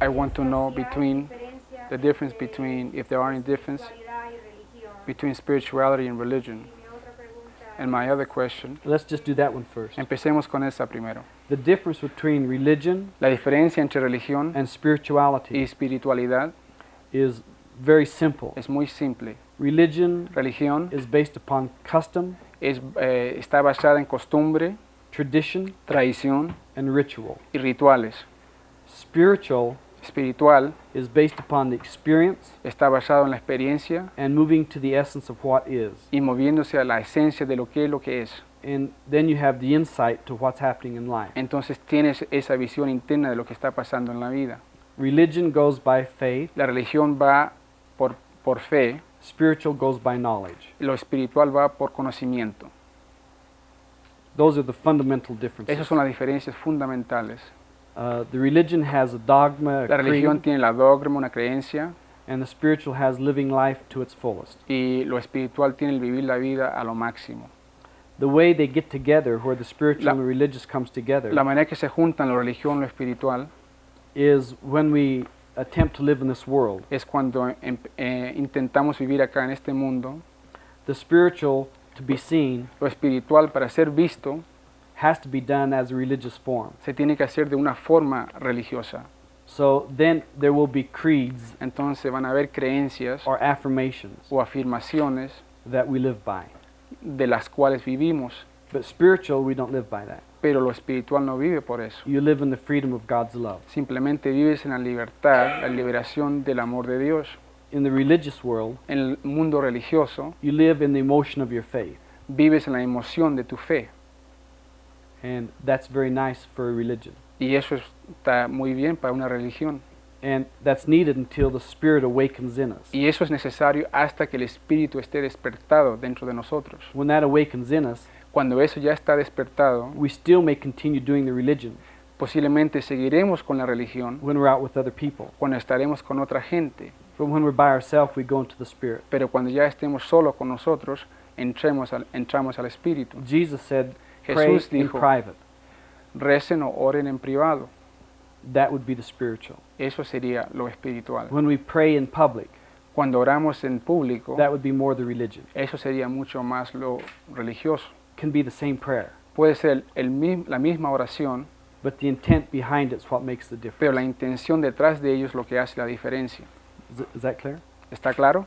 I want to know between the difference between, if there are any difference y between spirituality and religion. Y mi otra pregunta And my other question, Let's just do that one first. empecemos con esa primero. The difference between religion La diferencia entre religión and y spirituality espiritualidad is very simple. es muy simple. Religion Religión is based upon custom, es, eh, está basada en costumbre, tradition, tradición and ritual. y rituales. Spiritual Espiritual is based upon the experience está basado en la experiencia and moving to the essence of what is. y moviéndose a la esencia de lo que es lo que es. And then you have the insight to what's happening in life. Entonces tienes esa visión interna de lo que está pasando en la vida. Religion goes by faith, La religión va por, por fe, spiritual goes by knowledge. lo espiritual va por conocimiento. Those are the fundamental differences. Esas son las diferencias fundamentales. Uh, the religion has a dogma, a La religión creed, tiene la dogma, una creencia, and the spiritual has living life to its fullest. y lo espiritual tiene el vivir la vida a lo máximo. The way they get together, where the spiritual La- and the religious comes together, La manera que se juntan la religión lo espiritual is when we attempt to live in this world. es cuando em- eh, intentamos vivir acá en este mundo. The spiritual, to be seen, Lo espiritual, para ser visto, has to be done as a religious form. se tiene que hacer de una forma religiosa. So then there will be creeds Entonces van a haber creencias or affirmations o afirmaciones that we live by. de las cuales vivimos, But spiritual, we don't live by that. pero lo espiritual no vive por eso. You live in the freedom of God's love. Simplemente vives en la libertad, la liberación del amor de Dios. In the religious world, En el mundo religioso, you live in the emotion of your faith. vives en la emoción de tu fe. And that's very nice for a religion. Y eso está muy bien para una religión. And that's needed until the Spirit awakens in us. Y eso es necesario hasta que el espíritu esté despertado dentro de nosotros. When that awakens in us, Cuando eso ya está despertado, we still may continue doing the religion posiblemente seguiremos con la religión when we're out with other people. cuando estaremos con otra gente. But when we're by ourselves, we go into the Spirit. Pero cuando ya estemos solo con nosotros, entremos al, entramos al espíritu. Jesus said, pray Jesús in dijo, private. recen o oren en privado. That would be the spiritual. Eso sería lo espiritual. When we pray in public, Cuando oramos en público, that would be more the religion. eso sería mucho más lo religioso. Can be the same prayer, Puede ser el mi- la misma oración, but the intent behind it's what makes the pero la difference. intención detrás de ellos es lo que hace la diferencia. Is, is that clear? ¿Está claro?